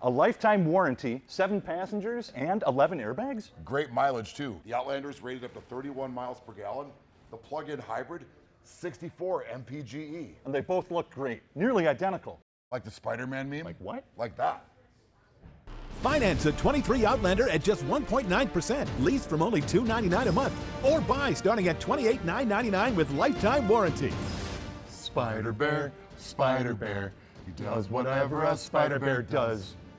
A lifetime warranty, seven passengers, and 11 airbags? Great mileage too. The Outlander's rated up to 31 miles per gallon. The plug-in hybrid, 64 mpge. And they both look great, nearly identical. Like the Spider-Man meme? Like what? Like that. Finance a 23 Outlander at just 1.9%, lease from only $299 a month, or buy starting at $28,999 with lifetime warranty. Spider Bear, Spider Bear, he does whatever a Spider Bear does.